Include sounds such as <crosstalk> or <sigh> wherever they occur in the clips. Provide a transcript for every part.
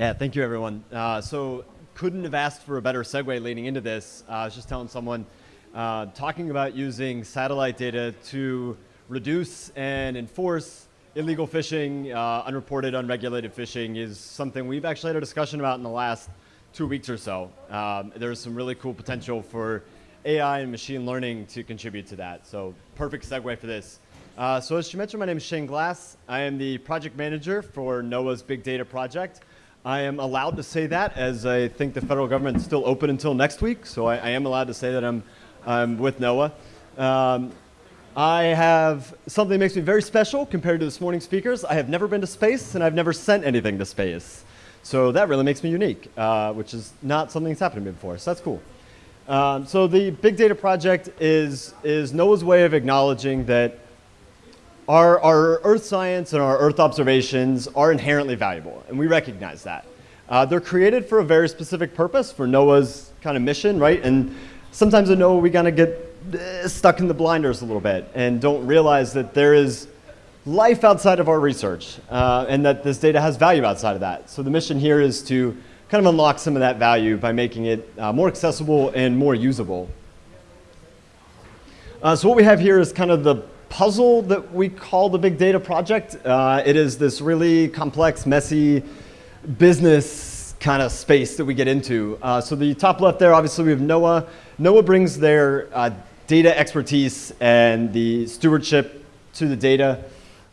Yeah, thank you, everyone. Uh, so couldn't have asked for a better segue leading into this. Uh, I was just telling someone, uh, talking about using satellite data to reduce and enforce illegal fishing, uh, unreported, unregulated fishing is something we've actually had a discussion about in the last two weeks or so. Um, there's some really cool potential for AI and machine learning to contribute to that. So perfect segue for this. Uh, so as you mentioned, my name is Shane Glass. I am the project manager for NOAA's Big Data Project. I am allowed to say that as I think the federal government is still open until next week. So I, I am allowed to say that I'm, I'm with NOAA. Um, I have something that makes me very special compared to this morning's speakers. I have never been to space and I've never sent anything to space. So that really makes me unique, uh, which is not something that's happened to me before. So that's cool. Um, so the Big Data Project is, is NOAA's way of acknowledging that our, our Earth science and our Earth observations are inherently valuable, and we recognize that. Uh, they're created for a very specific purpose, for NOAA's kind of mission, right? And sometimes at NOAA we kind of get uh, stuck in the blinders a little bit and don't realize that there is life outside of our research uh, and that this data has value outside of that. So the mission here is to kind of unlock some of that value by making it uh, more accessible and more usable. Uh, so what we have here is kind of the puzzle that we call the Big Data Project. Uh, it is this really complex, messy business kind of space that we get into. Uh, so the top left there, obviously we have NOAA. NOAA brings their data expertise and the stewardship to the data.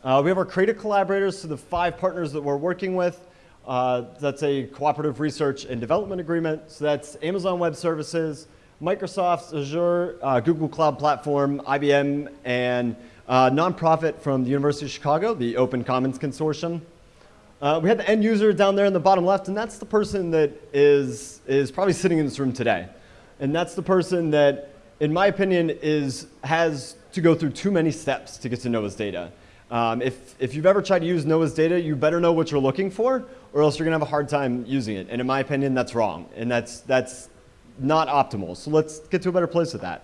Uh, we have our creative collaborators, so the five partners that we're working with. Uh, that's a cooperative research and development agreement. So that's Amazon Web Services, Microsoft Azure, uh, Google Cloud Platform, IBM, and a nonprofit from the University of Chicago, the Open Commons Consortium. Uh, we had the end user down there in the bottom left, and that's the person that is, is probably sitting in this room today. And that's the person that in my opinion, is, has to go through too many steps to get to NOAA's data. Um, if, if you've ever tried to use NOAA's data, you better know what you're looking for, or else you're going to have a hard time using it. And in my opinion, that's wrong, and that's, that's not optimal. So let's get to a better place with that.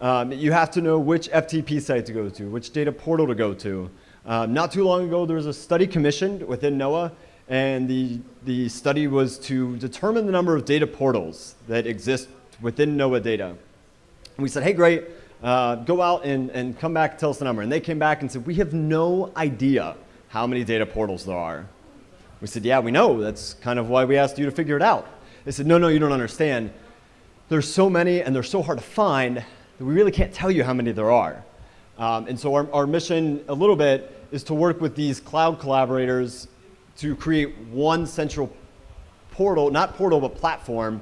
Um, you have to know which FTP site to go to, which data portal to go to. Um, not too long ago, there was a study commissioned within NOAA, and the, the study was to determine the number of data portals that exist within NOAA data. And we said, hey, great, uh, go out and, and come back tell us the number. And they came back and said, we have no idea how many data portals there are. We said, yeah, we know. That's kind of why we asked you to figure it out. They said, no, no, you don't understand. There's so many and they're so hard to find that we really can't tell you how many there are. Um, and so our, our mission a little bit is to work with these cloud collaborators to create one central portal, not portal, but platform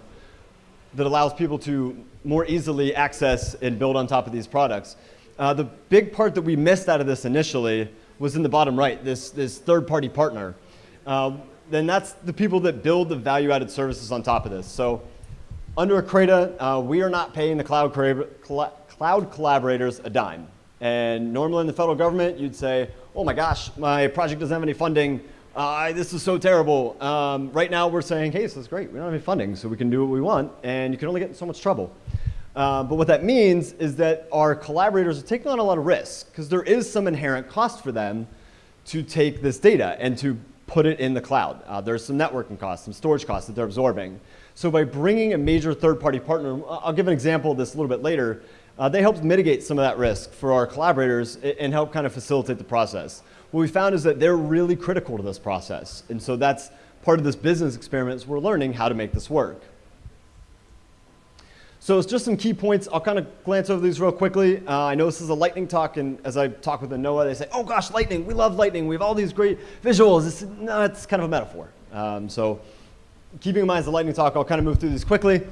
that allows people to more easily access and build on top of these products. Uh, the big part that we missed out of this initially was in the bottom right, this, this third-party partner. Uh, then that's the people that build the value-added services on top of this. So under a CRADA, uh, we are not paying the cloud, cloud collaborators a dime. And normally in the federal government, you'd say, oh my gosh, my project doesn't have any funding uh, this is so terrible. Um, right now we're saying, hey, this is great. We don't have any funding, so we can do what we want, and you can only get in so much trouble. Uh, but what that means is that our collaborators are taking on a lot of risk because there is some inherent cost for them to take this data and to put it in the cloud. Uh, there's some networking costs, some storage costs that they're absorbing. So by bringing a major third-party partner, I'll give an example of this a little bit later, uh, they help mitigate some of that risk for our collaborators and help kind of facilitate the process what we found is that they're really critical to this process. And so that's part of this business experiment is we're learning how to make this work. So it's just some key points. I'll kind of glance over these real quickly. Uh, I know this is a lightning talk, and as I talk with the NOAA, they say, oh gosh, lightning, we love lightning. We have all these great visuals. It's, no, it's kind of a metaphor. Um, so keeping in mind it's a lightning talk, I'll kind of move through these quickly.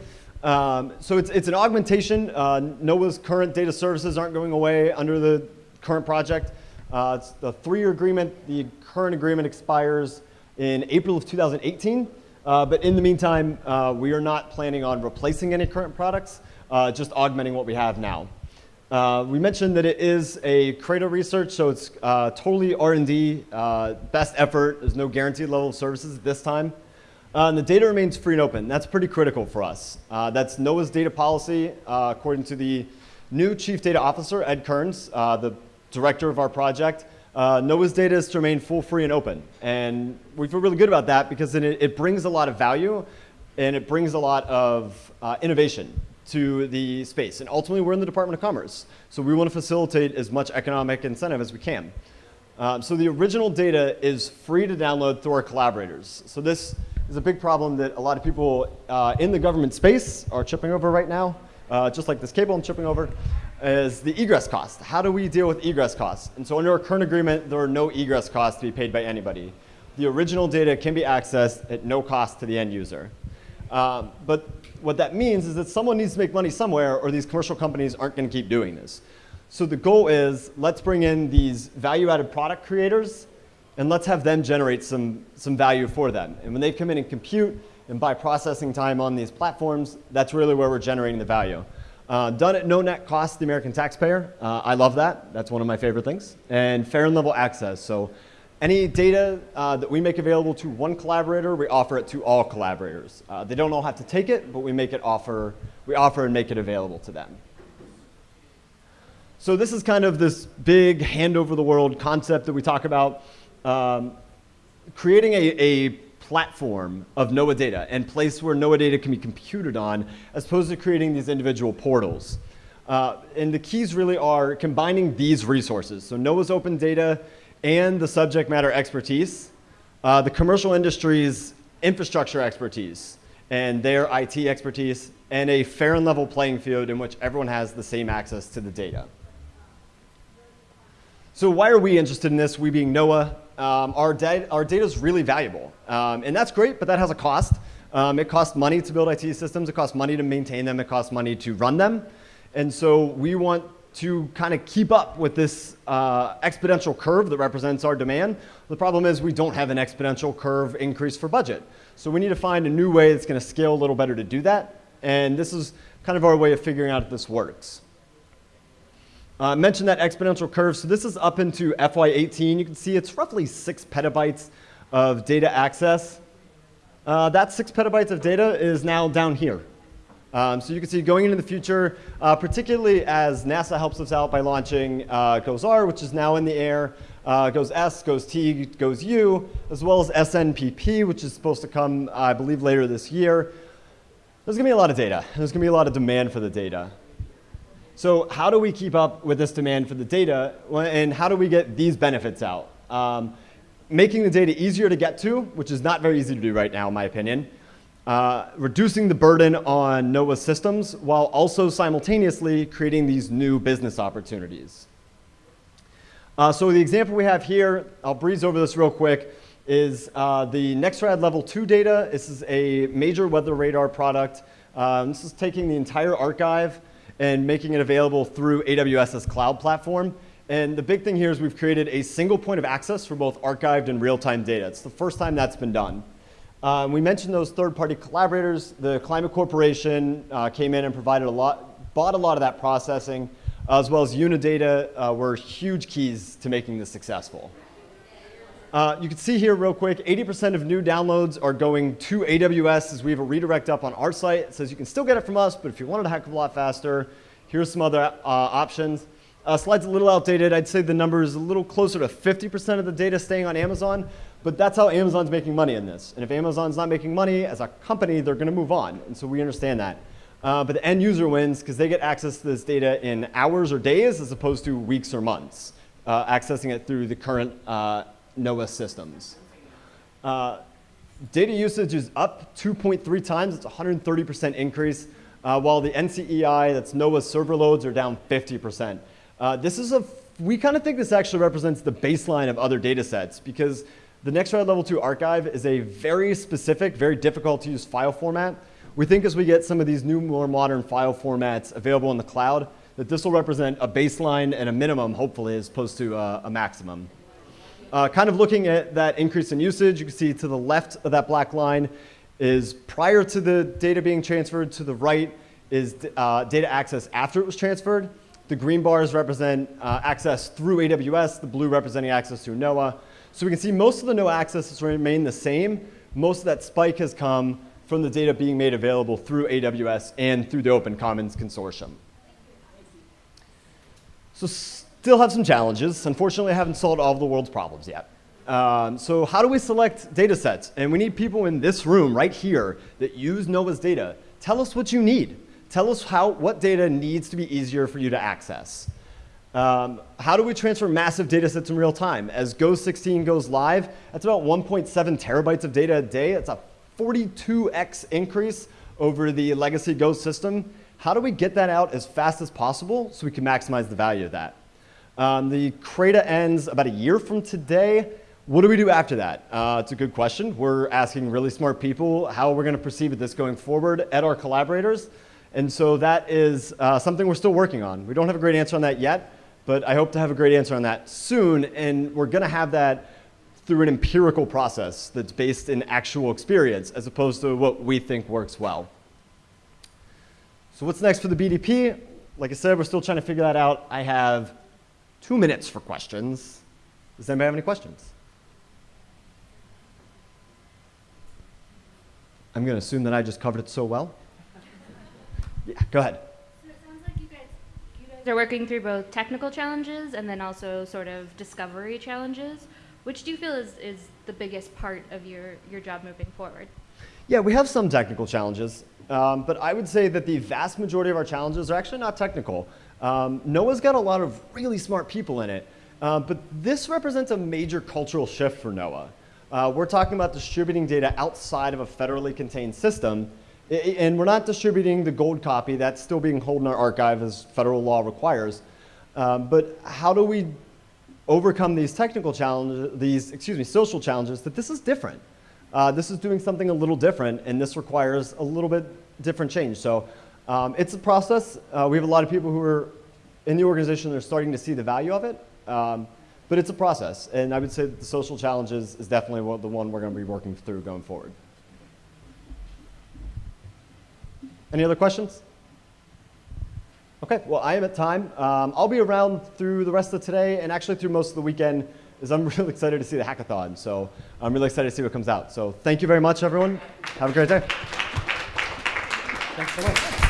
Um, so it's, it's an augmentation. Uh, NOAA's current data services aren't going away under the current project. Uh, it's the three-year agreement. The current agreement expires in April of 2018. Uh, but in the meantime, uh, we are not planning on replacing any current products, uh, just augmenting what we have now. Uh, we mentioned that it is a CRADA research, so it's totally R&D, best effort. There's no guaranteed level of services this time. And the data remains free and open. That's pretty critical for us. that's NOAA's data policy, according to the new Chief Data Officer, Ed Kearns, the director of our project, Uh, NOAA's data is to remain full, free, and open. And we feel really good about that because it, it brings a lot of value and it brings a lot of uh, innovation to the space. And ultimately, we're in the Department of Commerce. So we want to facilitate as much economic incentive as we can. Um, so the original data is free to download through our collaborators. So this is a big problem that a lot of people uh, in the government space are chipping over right now, uh, just like this cable I'm chipping over, is the egress cost. How do we deal with egress costs? And so under our current agreement, there are no egress costs to be paid by anybody. The original data can be accessed at no cost to the end user. Um, but what that means is that someone needs to make money somewhere or these commercial companies aren't going to keep doing this. So the goal is let's bring in these value-added product creators and let's have them generate some, some value for them. And when they come in and compute and buy processing time on these platforms, that's really where we're generating the value. Uh, done at no net cost to the American taxpayer. Uh, I love that. That's one of my favorite things. And fair and level access. So any data uh, that we make available to one collaborator, we offer it to all collaborators. Uh, they don't all have to take it, but we make it offer, we offer and make it available to them. So this is kind of this big hand over the world concept that we talk about. Um, creating a, a platform of NOAA data and place where NOAA data can be computed on as opposed to creating these individual portals. Uh, and the keys really are combining these resources. So NOAA's open data and the subject matter expertise, uh, the commercial industry's infrastructure expertise and their IT expertise, and a fair and level playing field in which everyone has the same access to the data. So why are we interested in this, we being NOAA? Um, our, da our data is really valuable, um, and that's great, but that has a cost. Um, it costs money to build IT systems, it costs money to maintain them, it costs money to run them. And so we want to kind of keep up with this uh, exponential curve that represents our demand. The problem is we don't have an exponential curve increase for budget. So we need to find a new way that's going to scale a little better to do that. And this is kind of our way of figuring out if this works. Uh, mentioned that exponential curve. So this is up into FY18. You can see it's roughly six petabytes of data access. Uh, that six petabytes of data is now down here. Um, so you can see going into the future, uh, particularly as NASA helps us out by launching uh, GOES-R, which is now in the air, uh, GOES-S, GOES-T, GOES-U, as well as SNPP, which is supposed to come, I believe, later this year. There's going to be a lot of data. There's going to be a lot of demand for the data. So how do we keep up with this demand for the data, and how do we get these benefits out? Um, making the data easier to get to, which is not very easy to do right now, in my opinion uh, reducing the burden on NOAA systems while also simultaneously creating these new business opportunities. Uh, so the example we have here, I'll breeze over this real quick, is uh, the Nexrad Level 2 data. This is a major weather radar product. Um, this is taking the entire archive and making it available through AWS's cloud platform. And the big thing here is we've created a single point of access for both archived and real-time data. It's the first time that's been done. Um, we mentioned those third-party collaborators. The Climate Corporation uh, came in and provided a lot, bought a lot of that processing, as well as Unidata uh, were huge keys to making this successful. Uh, you can see here real quick, 80% of new downloads are going to AWS as we have a redirect up on our site. It says you can still get it from us, but if you want it a heck of a lot faster, here's some other uh, options. Uh, slide's a little outdated. I'd say the number is a little closer to 50% of the data staying on Amazon, but that's how Amazon's making money in this. And if Amazon's not making money as a company, they're going to move on. And so we understand that. Uh, but the end user wins because they get access to this data in hours or days as opposed to weeks or months, uh, accessing it through the current uh, NOAA systems. Uh, data usage is up 2.3 times. It's 130% increase, uh, while the NCEI, that's NOAA server loads, are down 50%. Uh, this is a, we kind of think this actually represents the baseline of other data sets because the Nexrad Level 2 archive is a very specific, very difficult to use file format. We think as we get some of these new, more modern file formats available in the cloud, that this will represent a baseline and a minimum, hopefully, as opposed to uh, a maximum. Uh, kind of looking at that increase in usage, you can see to the left of that black line is prior to the data being transferred, to the right is uh, data access after it was transferred. The green bars represent uh, access through AWS, the blue representing access through NOAA. So we can see most of the NOAA access has remained the same. Most of that spike has come from the data being made available through AWS and through the Open Commons Consortium. So still have some challenges. Unfortunately, I haven't solved all of the world's problems yet. Um, so how do we select data sets? And we need people in this room right here that use NOAA's data. Tell us what you need. Tell us how, what data needs to be easier for you to access. Um, how do we transfer massive data sets in real time? As GOES 16 goes live, that's about 1.7 terabytes of data a day. It's a 42x increase over the legacy GOES system. How do we get that out as fast as possible so we can maximize the value of that? Um, the CRADA ends about a year from today. What do we do after that? Uh, it's a good question. We're asking really smart people how we're going to proceed with this going forward at our collaborators. And so that is uh, something we're still working on. We don't have a great answer on that yet, but I hope to have a great answer on that soon. And we're going to have that through an empirical process that's based in actual experience as opposed to what we think works well. So what's next for the BDP? Like I said, we're still trying to figure that out. I have two minutes for questions. Does anybody have any questions? I'm going to assume that I just covered it so well. Yeah, go ahead. So it sounds like you guys, you guys are working through both technical challenges and then also sort of discovery challenges. Which do you feel is, is the biggest part of your, your job moving forward? Yeah, we have some technical challenges, um, but I would say that the vast majority of our challenges are actually not technical. Um, NOAA's got a lot of really smart people in it, uh, but this represents a major cultural shift for NOAA. Uh, we're talking about distributing data outside of a federally contained system, and we're not distributing the gold copy. That's still being held in our archive as federal law requires. Um, but how do we overcome these technical challenges, these, excuse me, social challenges, that this is different. Uh, this is doing something a little different, and this requires a little bit different change. So um, it's a process. Uh, we have a lot of people who are in the organization that are starting to see the value of it. Um, but it's a process, and I would say the social challenges is definitely the one we're going to be working through going forward. Any other questions? Okay, well, I am at time. Um, I'll be around through the rest of today and actually through most of the weekend as I'm <laughs> really excited to see the hackathon. So I'm really excited to see what comes out. So thank you very much, everyone. Have a great day. Thanks so much.